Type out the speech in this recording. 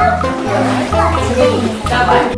我来